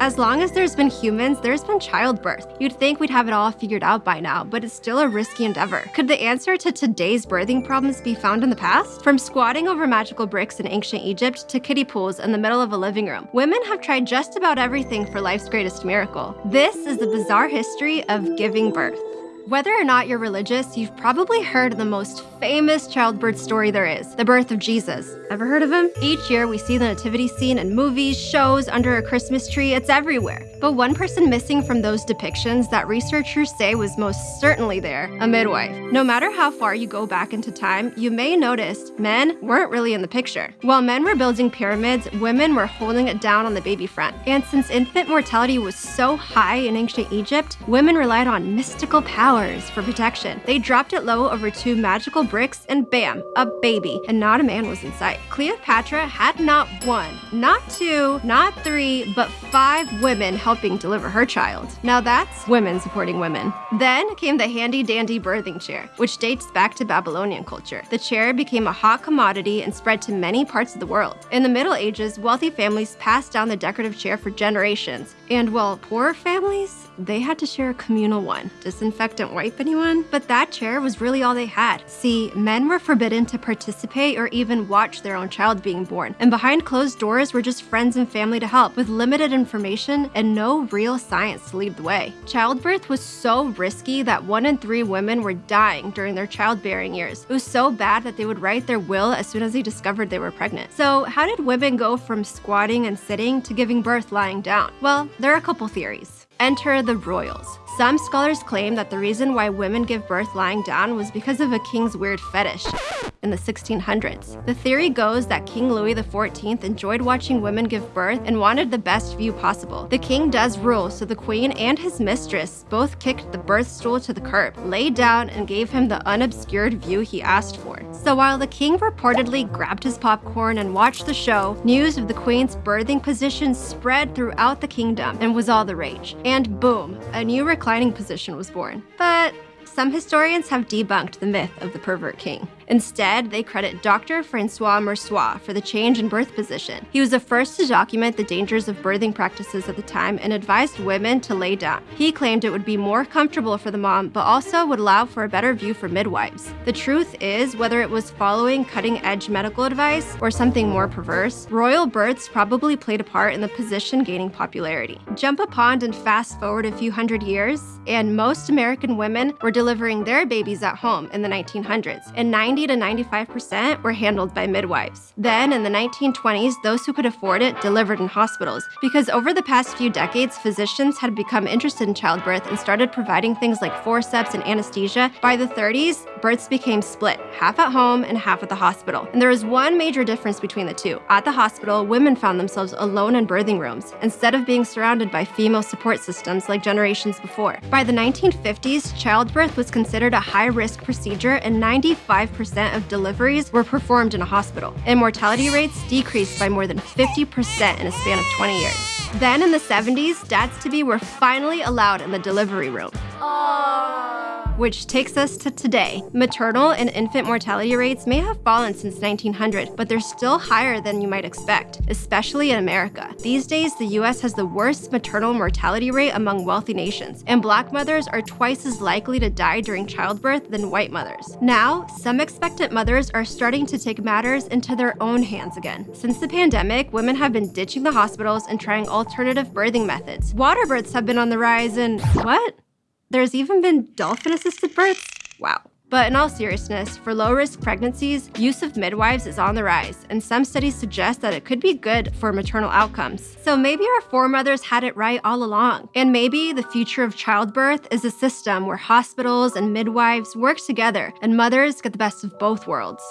As long as there's been humans, there's been childbirth. You'd think we'd have it all figured out by now, but it's still a risky endeavor. Could the answer to today's birthing problems be found in the past? From squatting over magical bricks in ancient Egypt to kiddie pools in the middle of a living room, women have tried just about everything for life's greatest miracle. This is the bizarre history of giving birth. Whether or not you're religious, you've probably heard the most famous childbirth story there is, the birth of Jesus. Ever heard of him? Each year we see the nativity scene in movies, shows, under a Christmas tree, it's everywhere. But one person missing from those depictions that researchers say was most certainly there, a midwife. No matter how far you go back into time, you may notice men weren't really in the picture. While men were building pyramids, women were holding it down on the baby front. And since infant mortality was so high in ancient Egypt, women relied on mystical power for protection. They dropped it low over two magical bricks and bam, a baby, and not a man was in sight. Cleopatra had not one, not two, not three, but five women helping deliver her child. Now that's women supporting women. Then came the handy-dandy birthing chair, which dates back to Babylonian culture. The chair became a hot commodity and spread to many parts of the world. In the Middle Ages, wealthy families passed down the decorative chair for generations, and while poor families, they had to share a communal one. Disinfectant wipe anyone? But that chair was really all they had. See, men were forbidden to participate or even watch their own child being born, and behind closed doors were just friends and family to help, with limited information and no real science to lead the way. Childbirth was so risky that one in three women were dying during their childbearing years. It was so bad that they would write their will as soon as they discovered they were pregnant. So how did women go from squatting and sitting to giving birth lying down? Well, there are a couple theories. Enter the royals. Some scholars claim that the reason why women give birth lying down was because of a king's weird fetish in the 1600s. The theory goes that King Louis XIV enjoyed watching women give birth and wanted the best view possible. The king does rule, so the queen and his mistress both kicked the birth stool to the curb, laid down, and gave him the unobscured view he asked for. So while the king reportedly grabbed his popcorn and watched the show, news of the queen's birthing position spread throughout the kingdom and was all the rage. And boom, a new reclining position was born. But some historians have debunked the myth of the pervert king. Instead, they credit Dr. Francois Mercier for the change in birth position. He was the first to document the dangers of birthing practices at the time and advised women to lay down. He claimed it would be more comfortable for the mom, but also would allow for a better view for midwives. The truth is, whether it was following cutting-edge medical advice or something more perverse, royal births probably played a part in the position gaining popularity. Jump a pond and fast forward a few hundred years, and most American women were delivering their babies at home in the 1900s, and 90 90 to 95% were handled by midwives. Then, in the 1920s, those who could afford it delivered in hospitals, because over the past few decades, physicians had become interested in childbirth and started providing things like forceps and anesthesia. By the 30s, births became split, half at home and half at the hospital. And there was one major difference between the two. At the hospital, women found themselves alone in birthing rooms, instead of being surrounded by female support systems like generations before. By the 1950s, childbirth was considered a high-risk procedure and 95% of deliveries were performed in a hospital. And mortality rates decreased by more than 50% in a span of 20 years. Then in the 70s, dads-to-be were finally allowed in the delivery room. Aww which takes us to today. Maternal and infant mortality rates may have fallen since 1900, but they're still higher than you might expect, especially in America. These days, the US has the worst maternal mortality rate among wealthy nations, and black mothers are twice as likely to die during childbirth than white mothers. Now, some expectant mothers are starting to take matters into their own hands again. Since the pandemic, women have been ditching the hospitals and trying alternative birthing methods. Water births have been on the rise and what? There's even been dolphin-assisted births? Wow. But in all seriousness, for low-risk pregnancies, use of midwives is on the rise, and some studies suggest that it could be good for maternal outcomes. So maybe our foremothers had it right all along. And maybe the future of childbirth is a system where hospitals and midwives work together and mothers get the best of both worlds.